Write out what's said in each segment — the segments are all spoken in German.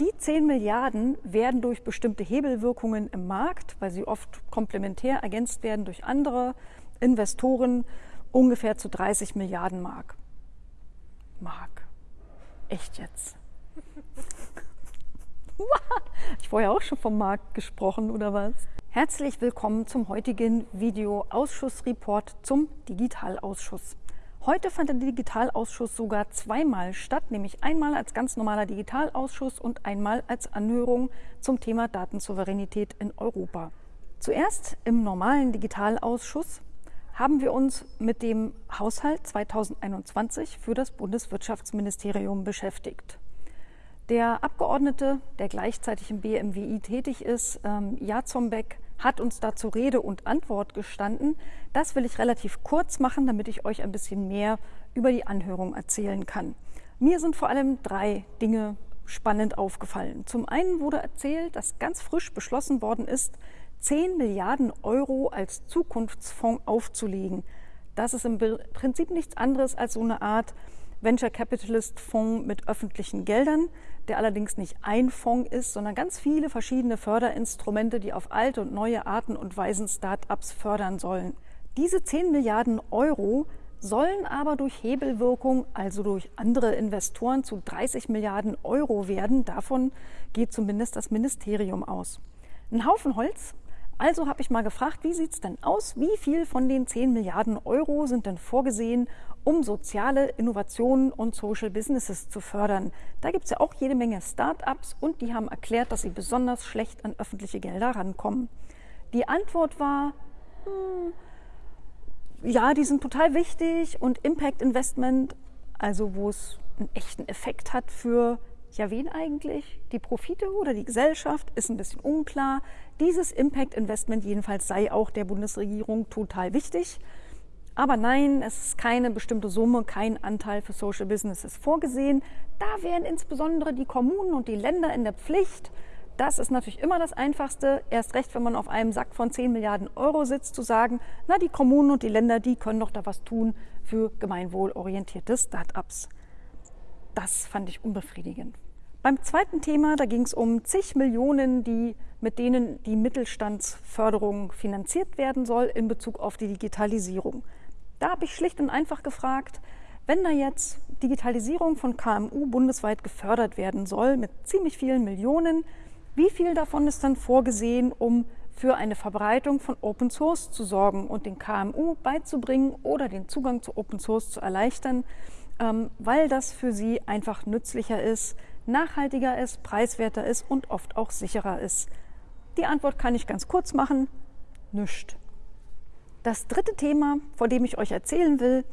Die 10 Milliarden werden durch bestimmte Hebelwirkungen im Markt, weil sie oft komplementär ergänzt werden durch andere Investoren, ungefähr zu 30 Milliarden Mark. Mark. Echt jetzt? ich vorher auch schon vom Markt gesprochen, oder was? Herzlich willkommen zum heutigen Video-Ausschussreport zum Digitalausschuss. Heute fand der Digitalausschuss sogar zweimal statt, nämlich einmal als ganz normaler Digitalausschuss und einmal als Anhörung zum Thema Datensouveränität in Europa. Zuerst im normalen Digitalausschuss haben wir uns mit dem Haushalt 2021 für das Bundeswirtschaftsministerium beschäftigt. Der Abgeordnete, der gleichzeitig im BMWI tätig ist, ähm, Jazombeck, hat uns dazu Rede und Antwort gestanden. Das will ich relativ kurz machen, damit ich euch ein bisschen mehr über die Anhörung erzählen kann. Mir sind vor allem drei Dinge spannend aufgefallen. Zum einen wurde erzählt, dass ganz frisch beschlossen worden ist, 10 Milliarden Euro als Zukunftsfonds aufzulegen. Das ist im Prinzip nichts anderes als so eine Art Venture Capitalist Fonds mit öffentlichen Geldern, der allerdings nicht ein Fonds ist, sondern ganz viele verschiedene Förderinstrumente, die auf alte und neue Arten und Weisen Start-ups fördern sollen. Diese 10 Milliarden Euro sollen aber durch Hebelwirkung, also durch andere Investoren, zu 30 Milliarden Euro werden. Davon geht zumindest das Ministerium aus. Ein Haufen Holz, also habe ich mal gefragt, wie sieht es denn aus? Wie viel von den 10 Milliarden Euro sind denn vorgesehen, um soziale Innovationen und Social Businesses zu fördern? Da gibt es ja auch jede Menge Start-ups und die haben erklärt, dass sie besonders schlecht an öffentliche Gelder rankommen. Die Antwort war, hm, ja, die sind total wichtig und Impact Investment, also wo es einen echten Effekt hat für ja, wen eigentlich? Die Profite oder die Gesellschaft ist ein bisschen unklar. Dieses Impact Investment jedenfalls sei auch der Bundesregierung total wichtig. Aber nein, es ist keine bestimmte Summe, kein Anteil für Social Businesses vorgesehen. Da wären insbesondere die Kommunen und die Länder in der Pflicht. Das ist natürlich immer das Einfachste, erst recht, wenn man auf einem Sack von 10 Milliarden Euro sitzt, zu sagen, na, die Kommunen und die Länder, die können doch da was tun für gemeinwohlorientierte Start-ups. Das fand ich unbefriedigend. Beim zweiten Thema, da ging es um zig Millionen, die, mit denen die Mittelstandsförderung finanziert werden soll in Bezug auf die Digitalisierung. Da habe ich schlicht und einfach gefragt, wenn da jetzt Digitalisierung von KMU bundesweit gefördert werden soll mit ziemlich vielen Millionen, wie viel davon ist dann vorgesehen, um für eine Verbreitung von Open Source zu sorgen und den KMU beizubringen oder den Zugang zu Open Source zu erleichtern? Ähm, weil das für sie einfach nützlicher ist, nachhaltiger ist, preiswerter ist und oft auch sicherer ist. Die Antwort kann ich ganz kurz machen, nüscht. Das dritte Thema, vor dem ich euch erzählen will,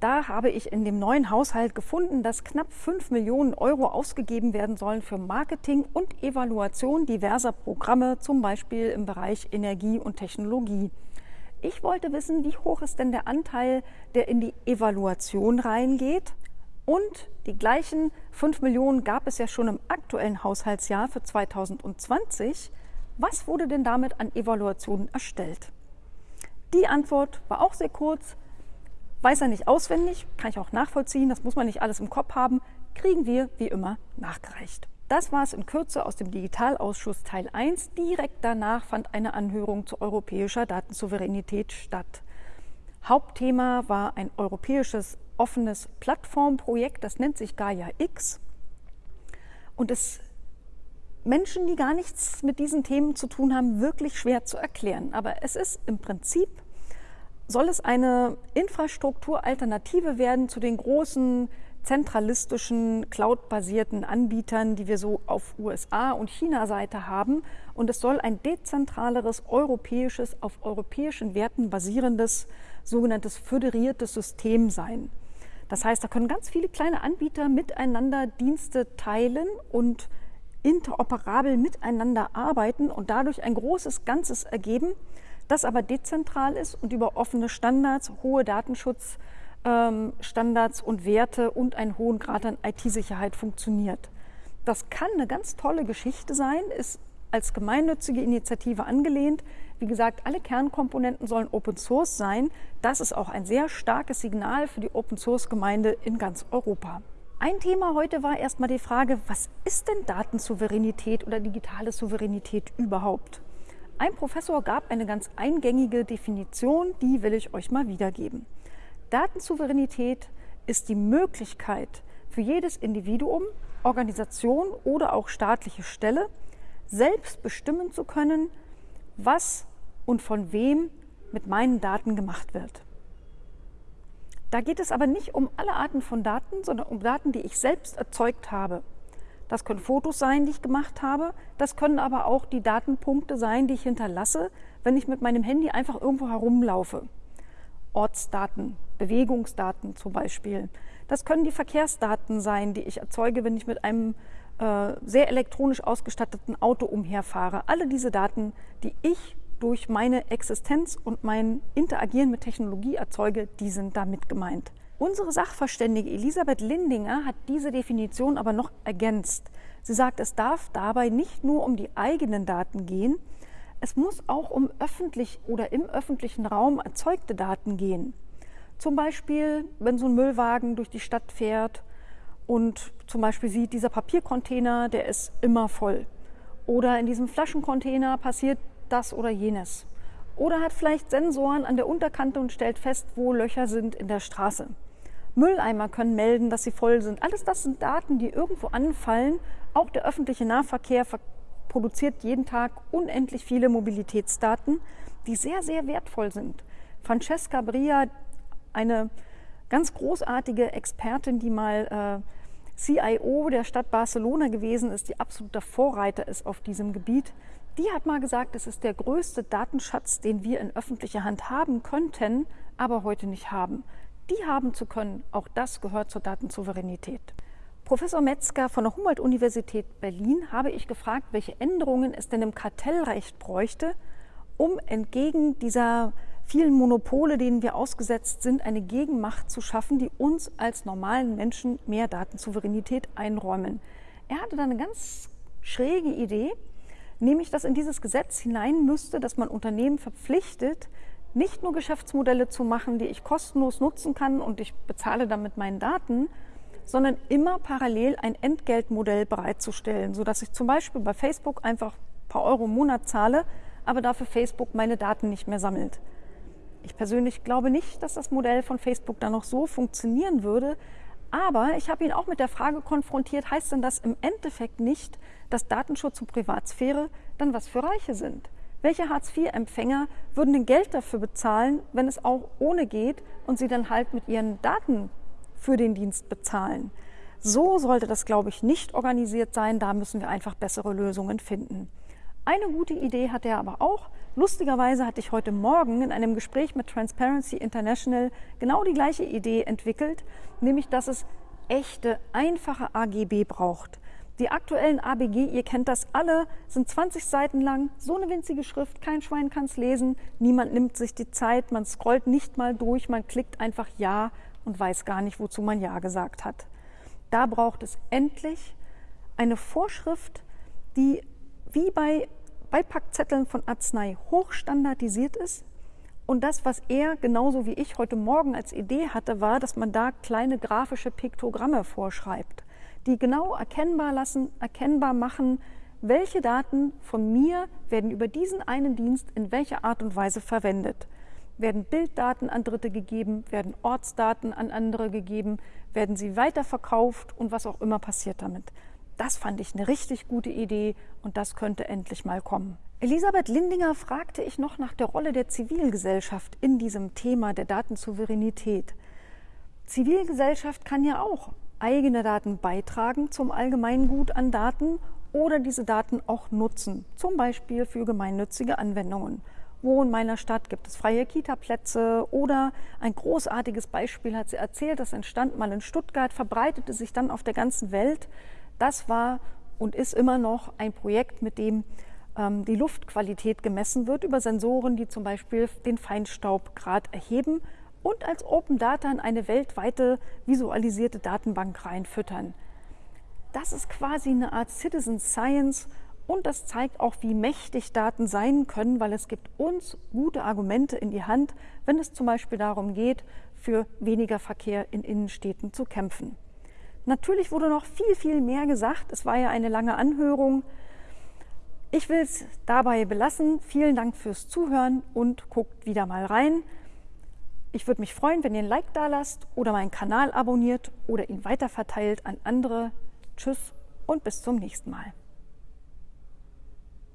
da habe ich in dem neuen Haushalt gefunden, dass knapp 5 Millionen Euro ausgegeben werden sollen für Marketing und Evaluation diverser Programme, zum Beispiel im Bereich Energie und Technologie. Ich wollte wissen, wie hoch ist denn der Anteil, der in die Evaluation reingeht? Und die gleichen 5 Millionen gab es ja schon im aktuellen Haushaltsjahr für 2020. Was wurde denn damit an Evaluationen erstellt? Die Antwort war auch sehr kurz. Weiß er nicht auswendig, kann ich auch nachvollziehen, das muss man nicht alles im Kopf haben, kriegen wir wie immer nachgereicht. Das war es in Kürze aus dem Digitalausschuss Teil 1. Direkt danach fand eine Anhörung zu europäischer Datensouveränität statt. Hauptthema war ein europäisches offenes Plattformprojekt, das nennt sich Gaia X. Und es Menschen, die gar nichts mit diesen Themen zu tun haben, wirklich schwer zu erklären. Aber es ist im Prinzip, soll es eine Infrastrukturalternative werden zu den großen zentralistischen, cloud-basierten Anbietern, die wir so auf USA- und China-Seite haben. Und es soll ein dezentraleres, europäisches, auf europäischen Werten basierendes, sogenanntes föderiertes System sein. Das heißt, da können ganz viele kleine Anbieter miteinander Dienste teilen und interoperabel miteinander arbeiten und dadurch ein großes Ganzes ergeben, das aber dezentral ist und über offene Standards, hohe Datenschutz, ähm, Standards und Werte und einen hohen Grad an IT-Sicherheit funktioniert. Das kann eine ganz tolle Geschichte sein, ist als gemeinnützige Initiative angelehnt. Wie gesagt, alle Kernkomponenten sollen Open Source sein. Das ist auch ein sehr starkes Signal für die Open Source Gemeinde in ganz Europa. Ein Thema heute war erstmal die Frage, was ist denn Datensouveränität oder digitale Souveränität überhaupt? Ein Professor gab eine ganz eingängige Definition, die will ich euch mal wiedergeben. Datensouveränität ist die Möglichkeit für jedes Individuum, Organisation oder auch staatliche Stelle, selbst bestimmen zu können, was und von wem mit meinen Daten gemacht wird. Da geht es aber nicht um alle Arten von Daten, sondern um Daten, die ich selbst erzeugt habe. Das können Fotos sein, die ich gemacht habe. Das können aber auch die Datenpunkte sein, die ich hinterlasse, wenn ich mit meinem Handy einfach irgendwo herumlaufe. Ortsdaten, Bewegungsdaten zum Beispiel. Das können die Verkehrsdaten sein, die ich erzeuge, wenn ich mit einem äh, sehr elektronisch ausgestatteten Auto umherfahre. Alle diese Daten, die ich durch meine Existenz und mein Interagieren mit Technologie erzeuge, die sind damit gemeint. Unsere Sachverständige Elisabeth Lindinger hat diese Definition aber noch ergänzt. Sie sagt, es darf dabei nicht nur um die eigenen Daten gehen, es muss auch um öffentlich oder im öffentlichen Raum erzeugte Daten gehen. Zum Beispiel, wenn so ein Müllwagen durch die Stadt fährt und zum Beispiel sieht, dieser Papiercontainer, der ist immer voll. Oder in diesem Flaschencontainer passiert das oder jenes. Oder hat vielleicht Sensoren an der Unterkante und stellt fest, wo Löcher sind in der Straße. Mülleimer können melden, dass sie voll sind. Alles das sind Daten, die irgendwo anfallen. Auch der öffentliche Nahverkehr produziert jeden Tag unendlich viele Mobilitätsdaten, die sehr, sehr wertvoll sind. Francesca Bria, eine ganz großartige Expertin, die mal äh, CIO der Stadt Barcelona gewesen ist, die absoluter Vorreiter ist auf diesem Gebiet, die hat mal gesagt, es ist der größte Datenschatz, den wir in öffentlicher Hand haben könnten, aber heute nicht haben die haben zu können, auch das gehört zur Datensouveränität. Professor Metzger von der Humboldt-Universität Berlin habe ich gefragt, welche Änderungen es denn im Kartellrecht bräuchte, um entgegen dieser vielen Monopole, denen wir ausgesetzt sind, eine Gegenmacht zu schaffen, die uns als normalen Menschen mehr Datensouveränität einräumen. Er hatte da eine ganz schräge Idee, nämlich dass in dieses Gesetz hinein müsste, dass man Unternehmen verpflichtet, nicht nur Geschäftsmodelle zu machen, die ich kostenlos nutzen kann und ich bezahle damit meinen Daten, sondern immer parallel ein Entgeltmodell bereitzustellen, sodass ich zum Beispiel bei Facebook einfach ein paar Euro im Monat zahle, aber dafür Facebook meine Daten nicht mehr sammelt. Ich persönlich glaube nicht, dass das Modell von Facebook dann noch so funktionieren würde, aber ich habe ihn auch mit der Frage konfrontiert, heißt denn das im Endeffekt nicht, dass Datenschutz und Privatsphäre dann was für Reiche sind? Welche Hartz-IV-Empfänger würden denn Geld dafür bezahlen, wenn es auch ohne geht und sie dann halt mit ihren Daten für den Dienst bezahlen? So sollte das, glaube ich, nicht organisiert sein. Da müssen wir einfach bessere Lösungen finden. Eine gute Idee hat er aber auch. Lustigerweise hatte ich heute Morgen in einem Gespräch mit Transparency International genau die gleiche Idee entwickelt, nämlich dass es echte, einfache AGB braucht. Die aktuellen ABG, ihr kennt das alle, sind 20 Seiten lang, so eine winzige Schrift, kein Schwein kann es lesen, niemand nimmt sich die Zeit, man scrollt nicht mal durch, man klickt einfach Ja und weiß gar nicht, wozu man Ja gesagt hat. Da braucht es endlich eine Vorschrift, die wie bei Beipackzetteln von Arznei hochstandardisiert ist. Und das, was er genauso wie ich heute Morgen als Idee hatte, war, dass man da kleine grafische Piktogramme vorschreibt die genau erkennbar lassen, erkennbar machen, welche Daten von mir werden über diesen einen Dienst in welcher Art und Weise verwendet. Werden Bilddaten an Dritte gegeben, werden Ortsdaten an andere gegeben, werden sie weiterverkauft und was auch immer passiert damit. Das fand ich eine richtig gute Idee und das könnte endlich mal kommen. Elisabeth Lindinger fragte ich noch nach der Rolle der Zivilgesellschaft in diesem Thema der Datensouveränität. Zivilgesellschaft kann ja auch eigene Daten beitragen zum Allgemeingut an Daten oder diese Daten auch nutzen, zum Beispiel für gemeinnützige Anwendungen. Wo in meiner Stadt gibt es freie Kita-Plätze oder ein großartiges Beispiel hat sie erzählt, das entstand mal in Stuttgart, verbreitete sich dann auf der ganzen Welt. Das war und ist immer noch ein Projekt, mit dem ähm, die Luftqualität gemessen wird über Sensoren, die zum Beispiel den Feinstaubgrad erheben und als Open Data in eine weltweite visualisierte Datenbank reinfüttern. Das ist quasi eine Art Citizen Science und das zeigt auch, wie mächtig Daten sein können, weil es gibt uns gute Argumente in die Hand, wenn es zum Beispiel darum geht, für weniger Verkehr in Innenstädten zu kämpfen. Natürlich wurde noch viel, viel mehr gesagt. Es war ja eine lange Anhörung. Ich will es dabei belassen. Vielen Dank fürs Zuhören und guckt wieder mal rein. Ich würde mich freuen, wenn ihr ein Like da lasst oder meinen Kanal abonniert oder ihn weiterverteilt an andere. Tschüss und bis zum nächsten Mal.